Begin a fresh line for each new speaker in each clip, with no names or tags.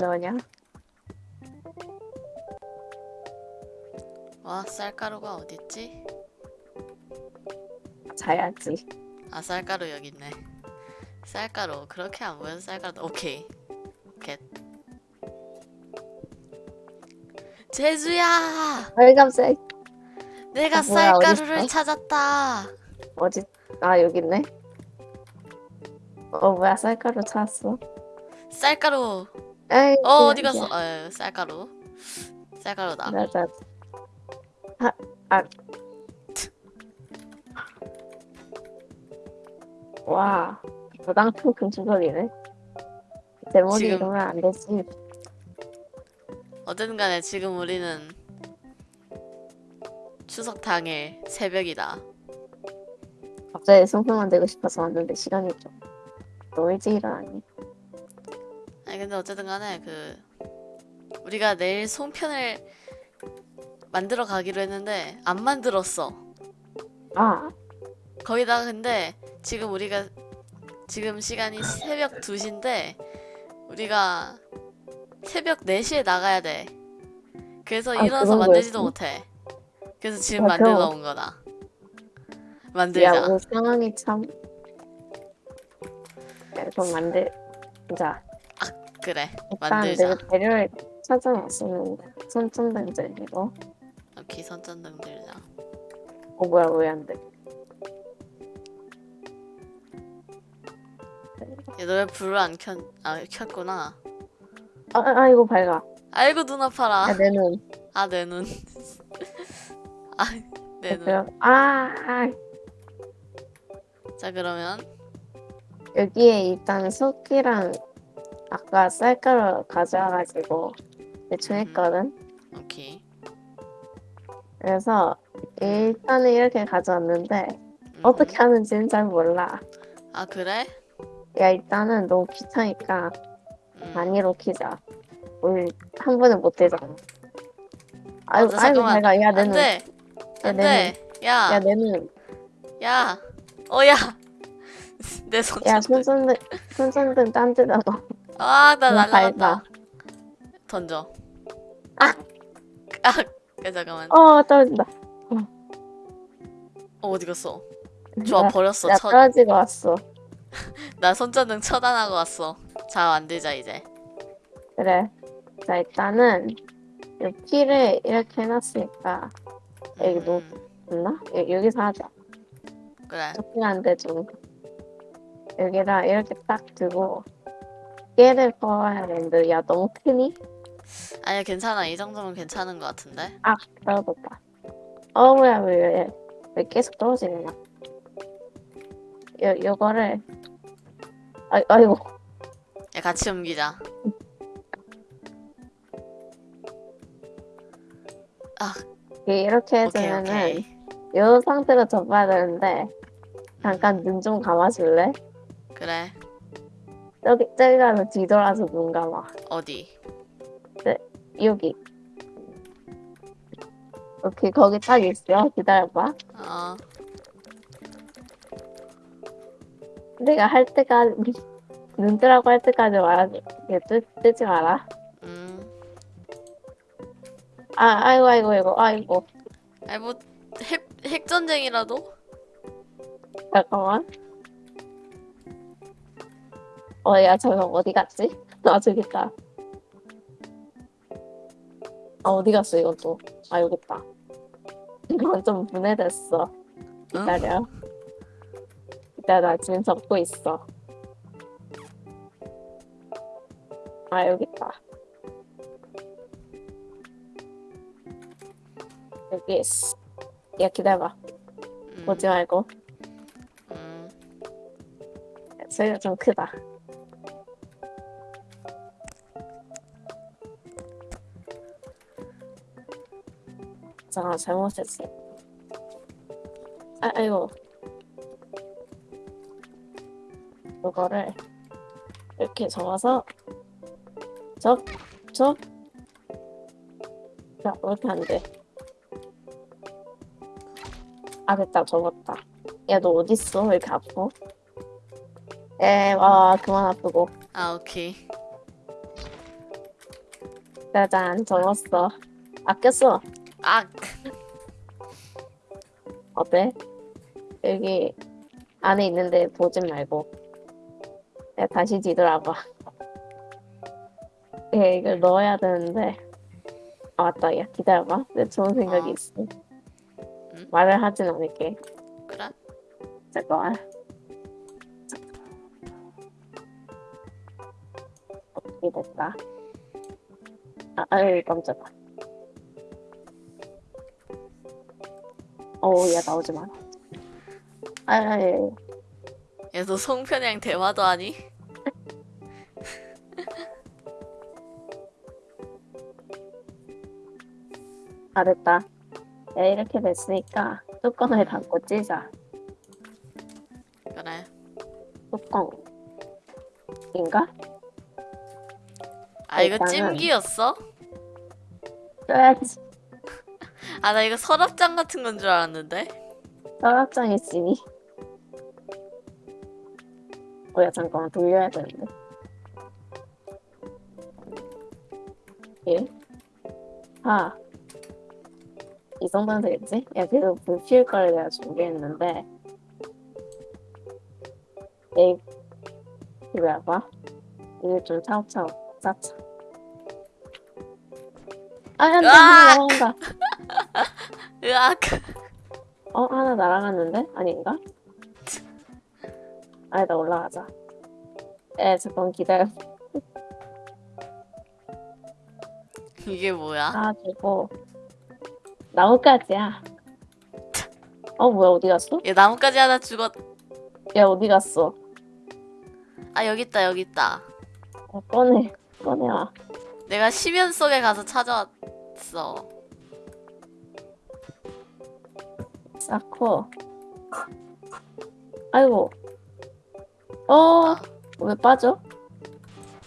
어쩌냐?
와 쌀가루가 어딨지?
자야지.
아 쌀가루 여기 있네 쌀가루 그렇게 안 보여서 쌀가루 오케이 겟 제주야
빨간색
내가
아, 뭐야,
쌀가루를
어딨어?
찾았다
어디? 아 여기 있네. 어 뭐야 쌀가루 찾았어?
쌀가루
에이.
어 어디 갔어 어 쌀가루 쌀가루다
맞아. 아, 아. 와, 부당통 금주거리네. 제목이
지금-
이러면 안 되지.
어쨌든 간에 지금 우리는 추석 당일 새벽이다
갑자기 송편 만들고 싶어서 왔는데 시간이 좀 너무 일찍 일어나니.
아니 근데 어쨌든 간에 그 우리가 내일 송편을 만들어 가기로 했는데 안 만들었어
아,
거기다가 근데 지금 우리가 지금 시간이 새벽 2시인데 우리가 새벽 4시에 나가야 돼. 그래서
아,
일어나서 만들지도? 못해. 그래서 지금
아,
만들러
그럼-
온 거다.
야,
만들자.
오늘 상황이 참. 야, 그럼 만들자.
그래.
일단
만들자.
내가 재료를 찾아놨었는데 손전등들 이거.
오케이 선전등 들자.
어 뭐야 왜 안 돼?
얘너왜 불을 안 켰? 아 켰구나.
아, 아 이거 밝아.
아이고 눈 아파라.
야, 내 눈.
아 내 눈. 아 내 눈.
그럼 아,
아자 그러면
여기에 일단 쑥이랑 아까 쌀가루 가져와가지고 대충
음.
했거든.
오케이.
그래서 일단은 이렇게 가져왔는데
음.
어떻게 하는지는 잘 몰라.
아 그래?
야 일단은 너무 귀찮으니까
음.
단위로 키자. 우리 한 번에 못 되잖아. 아이고
맞아, 잠깐만.
밝아. 야내 눈.
안돼.
야,
안돼. 야.
야내 눈.
야. 어야. 내 손.
야 손전등 손전등 딴 데다 놔.
아나
너무
날라갔다. 던져.
아!
아. 야, 잠깐만.
어 떨어진다.
어, 어디 갔어? 좋아
나-
버렸어.
나
쳐,
떨어지고 왔어.
나 손전등 처단하고 왔어. 자 만들자 이제.
그래. 자 일단은 이 키를 이렇게 해놨으니까 여기 놓-
음?
여, 여기서 하자.
그래.
좋긴 한데 좀 여기다 이렇게 딱 두고 깨를 퍼와야 되는데 야 너무 크니?
아니야 괜찮아. 이 정도면 괜찮은 것 같은데.
아 떨어졌다. 어 뭐야 왜, 왜, 왜 계속 떨어지냐? 요 요거를 아 아이고
야 같이 옮기자. 아
이렇게
오케이
해주면은
오케이.
요 상태로 접어야 되는데 잠깐 눈 좀 감아줄래?
그래.
저기 저기 가서 뒤돌아서 눈 감아.
어디?
여기. 오케이 거기 딱 있어. 기다려봐.
어.
내가 할 때까지 눈 뜨라고 할 때까지 말하지. 얘 뜨, 뜨지 마라.
음.
아 아이고 아이고 아이고 아이고.
아니 뭐핵 핵전쟁이라도?
잠깐만. 어 야 저거 어디 갔지? 아 저기 있다. 아 어디 갔어 이것도. 아 여기 있다. 이건 좀 분해됐어. 기다려. 기다려 나 지금 적고 있어. 아 여기 있다. 여기 있어. 야 기다려봐.
음,
보지 말고.
음.
소리가 좀 크다. 잠깐 잘못했어. 아, 아이고. 이거를 이렇게 접어서 접, 접. 자, 이렇게 안 돼. 아, 됐다. 접었다. 야, 너 어딨어? 왜 이렇게 아파? 에, 와, 그만 아프고.
아 오케이.
짜잔 적었어. 아꼈어.
아
어때? 여기 안에 있는데 보진 말고. 야 다시 뒤돌아봐. 예, 이걸 넣어야 되는데. 아 맞다. 야 기다려봐. 내 좋은 생각이
어.
있어.
응?
말을 하진 않을게.
그래?
잠깐만. 어떻게 됐다. 아, 아유, 깜짝아. 어우, 야, 나오지 마. 아유,
얘너 송편이랑 대화도 하니?
아, 됐다. 야, 이렇게 됐으니까 뚜껑을 닫고 찌자.
그래
뚜껑. 인가?
아 이거
일단은-
찜기였어?
써야지.
아 나 이거 서랍장 같은 건 줄 알았는데
서랍장 있으니. 어, 야, 잠깐만, 돌려야 되는데. 예? 아. 이 정도면 되겠지? 야, 그래도 불 피울 거를 내가 준비했는데. 에이, 이거 봐. 이거 좀 차곡차곡 쌓자. 아, 야, 나! 나온다.
으악
어, 하나 날아갔는데? 아닌가? 아니다, 올라가자. 에, 잠깐 기다려.
이게 뭐야?
가지고 나뭇가지야. 어, 뭐야, 어디 갔어?
얘 나뭇가지 하나 죽었
야, 어디 갔어?
아 여기 있다 여기 있다
어, 꺼내, 꺼내와.
내가 심연 속에 가서 찾아왔어
쌓고. 아이고. 어,
아,
왜 빠져?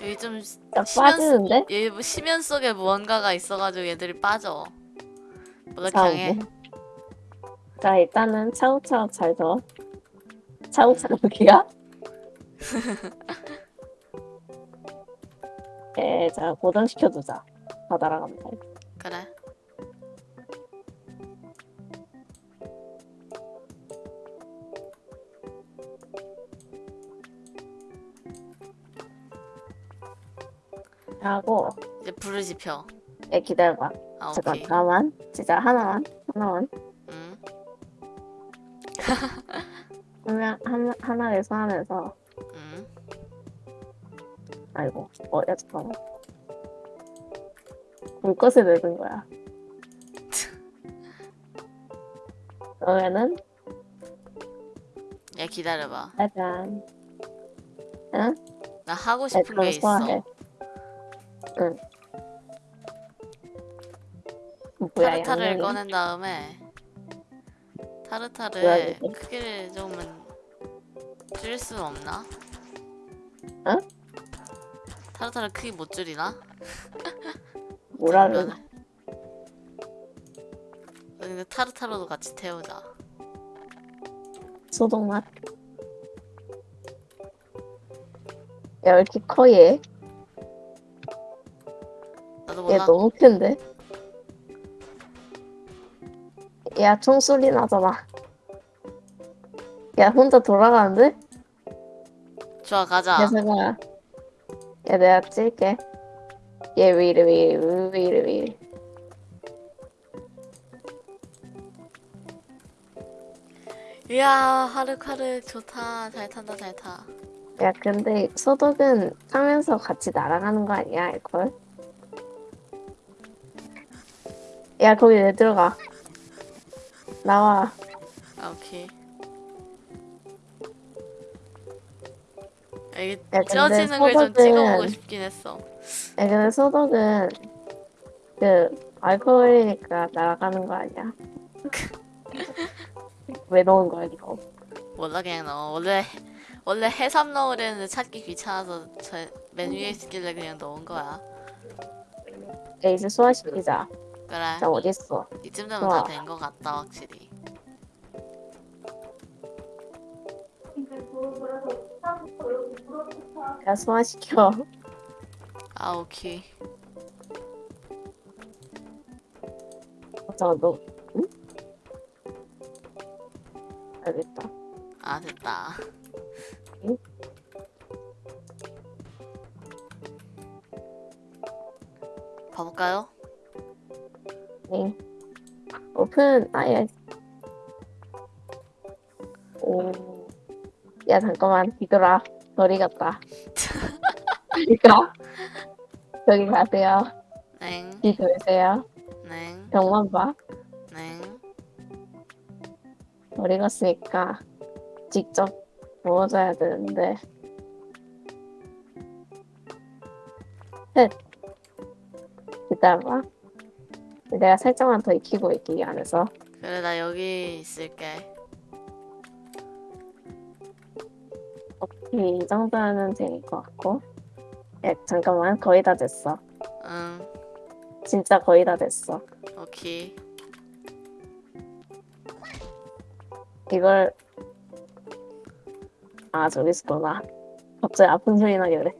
여기 좀
야,
심연
빠지는데?
얘뭐 심연 속에 무언가가 있어가지고 얘들이 빠져 뭐가
자,
강해
뭐. 자, 일단은 차곡차곡 잘 둬. 차곡차곡 여기야? 예, 자, 고정시켜두자. 다 돼.
그래
하고,
이제 불을 지펴
예, 기다려봐.
아
잠깐, 잠깐만. 진짜 하나만, 하나만.
응
하나, 하나, 하나를 소환해서,
응.
아이고, 어, 야, 잠깐만. 불꽃을 내는 거야. 그러면은,
야 기다려봐
짜잔.
나 하고
네,
싶은
그럼
게 있어
소환해. 응. 뭐야,
타르타르를
양념이?
꺼낸 다음에
이게?
크기를 조금은 줄일 수 없나?
응?
타르타르 크기 못 줄이나?
뭐라는.
근데 타르타르도 같이 태우자
소독맛. 야, 왜 이렇게 커, 얘? 얘 너무 큰데? 야, 총소리 나잖아. 야, 혼자 돌아가는데?
좋아 가자
녀석아. 야, 내가 찔게. 얘왜 이래, 왜 이래.
이야 하륵하륵 좋다 잘 탄다 잘타
야, 근데 소독은 타면서 같이 날아가는 거 아니야, 알콜? 야, 거기 왜 들어가? 나와.
아 오케이 야, 이게
야,
쪄지는 걸 좀 찍어보고 싶긴 했어
야, 근데 소독은 그 알코올이니까 날아가는 거 아니야? 왜 넣은 거야, 이거?
몰라 그냥 넣어 원래 원래 해삼 넣으려는데 찾기 귀찮아서 저맨 위에 있길래 그냥 넣은 거야
야, 이제 소화시키자.
그래
자, 어딨어?
이쯤 되면. 다된거 같다 확실히
야, 소화시켜.
아 오케이
잠깐 너 응? 알겠다.
아 됐다.
응?
봐볼까요?
네. 오픈 아예. 오. 야 잠깐만 뒤돌아. 머리 같다. 그러니까 저기 가세요.
넹,
뒤 돌세요.
넹,
병만 봐.
넹.
머리 갔으니까 직접 부어줘야 되는데. 셋. 기다려봐. 내가 살짝만 더 익히고 있기 이 안에서.
그래 나 여기 있을게.
오케이, 이 정도는 될 것 같고. 야, 잠깐만, 거의 다 됐어.
응,
진짜 거의 다 됐어.
오케이.
이걸 아 저기 있었구나. 갑자기 아픈 소리 나게 그래.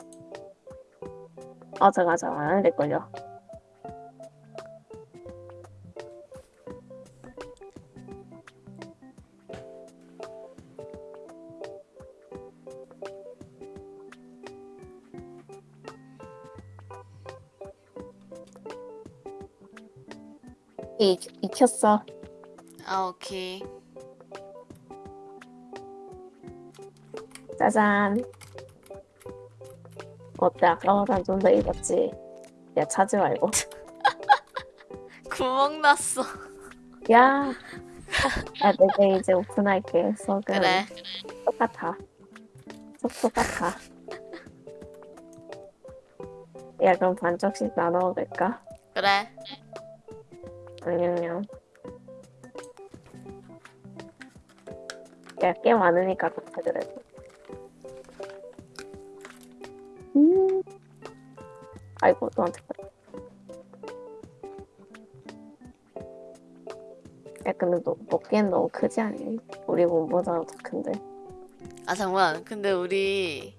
아 잠깐 잠깐 안 될걸요. 익, 익혔어.
아 오케이.
짜잔. 어때? 아까보단 좀 더 익었지? 야, 차지 말고.
구멍 났어.
야! 야, 내가 이제 오픈할게. 속은
그래.
똑같아. 속 똑같아. 야, 그럼 반쪽씩 나눠도 될까?
그래.
아니면. 야, 꽤 많으니까 좋다, 그래도. 음. 아이고, 너한테. 야, 근데 너 먹기엔 너무 크지 않니? 우리 몸보다 더 큰데.
아 잠깐. 근데 우리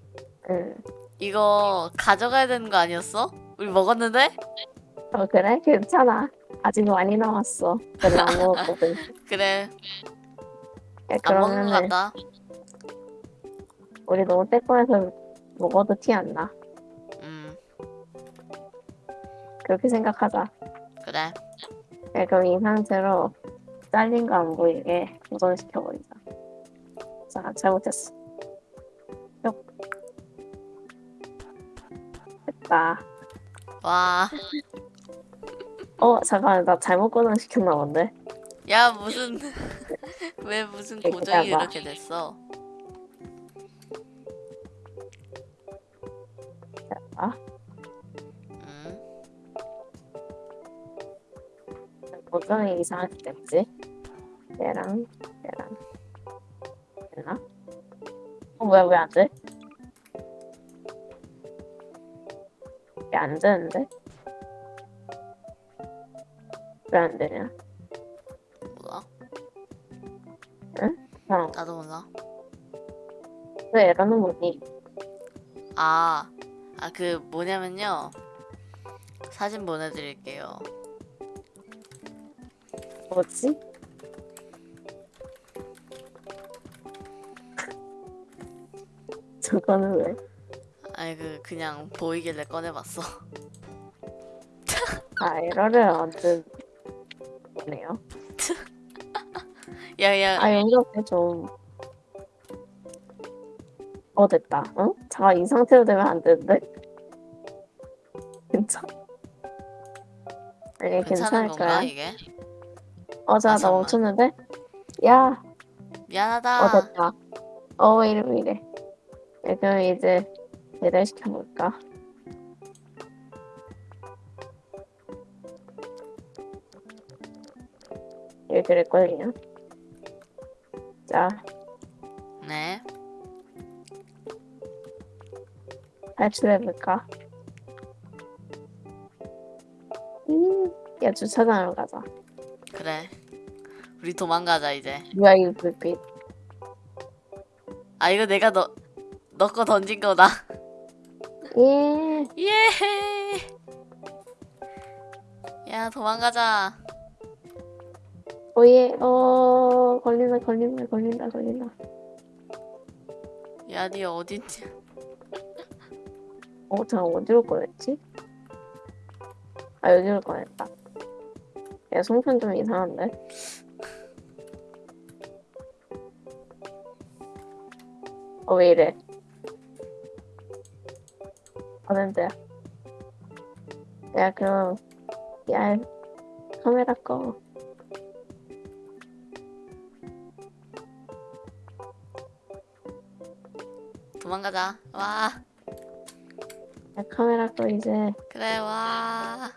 응.
이거 가져가야 되는 거 아니었어? 우리 먹었는데?
어, 그래? 괜찮아. 아직 많이 남았어. 별로 안 먹었거든.
그래.
야,
안 먹는 거
그러면은
같다.
우리 너무 떼꺼해서 먹어도 티 안 나.
음,
그렇게 생각하자.
그래.
야, 그럼 이 상태로 잘린 거 안 보이게 보존시켜버리자. 자, 잘못했어. 뿅. 됐다.
와.
어, 잠깐만, 나 잘못 고정시켰나 본데?
야 무슨 왜 무슨
여기다가.
고정이 이렇게 됐어?
아,
음,
고정이 이상하게 됐지? 얘랑, 얘랑. 됐나? 어, 뭐야, 왜 안 돼? 왜 안 되는데? 왜 안 되냐?
몰라.
어,
나도 몰라.
왜 에러는 뭐니?
아, 아 그 뭐냐면요. 사진 보내드릴게요.
뭐지? 저거는 왜?
아니 그 그냥 보이길래 꺼내봤어.
아, 에러를 완전 보네요.
야야,
아, 이렇게 좀. 어, 됐다. 응? 잠깐, 이 상태로 되면 안 되는데? 괜찮? 아니,
괜찮은
괜찮을 거야.
이게?
어, 자,
아,
나. 멈췄는데? 야,
미안하다.
어, 됐다. 어, 왜 이래. 네, 그럼 이제 배달 시켜볼까? 이렇게 될걸요? 자,
네.
탈출해볼까? 음, 야, 주차장으로 가자.
그래. 우리 도망가자 이제.
뭐야, 이 불빛.
아 이거 내가 너 너 거 던진 거다.
예.
예. 야 도망가자.
오예, 어, 걸린다, 걸린다, 걸린다, 걸린다.
야, 니 어딨냐?
어, 잠깐 어디로 꺼냈지? 아, 여기로 꺼냈다. 야, 송편 좀 이상한데? 어, 왜 이래? 어딘데? 야, 그럼, 야, 카메라 꺼.
도망가자. 와,
야, 카메라 꺼, 이제.
그래, 와.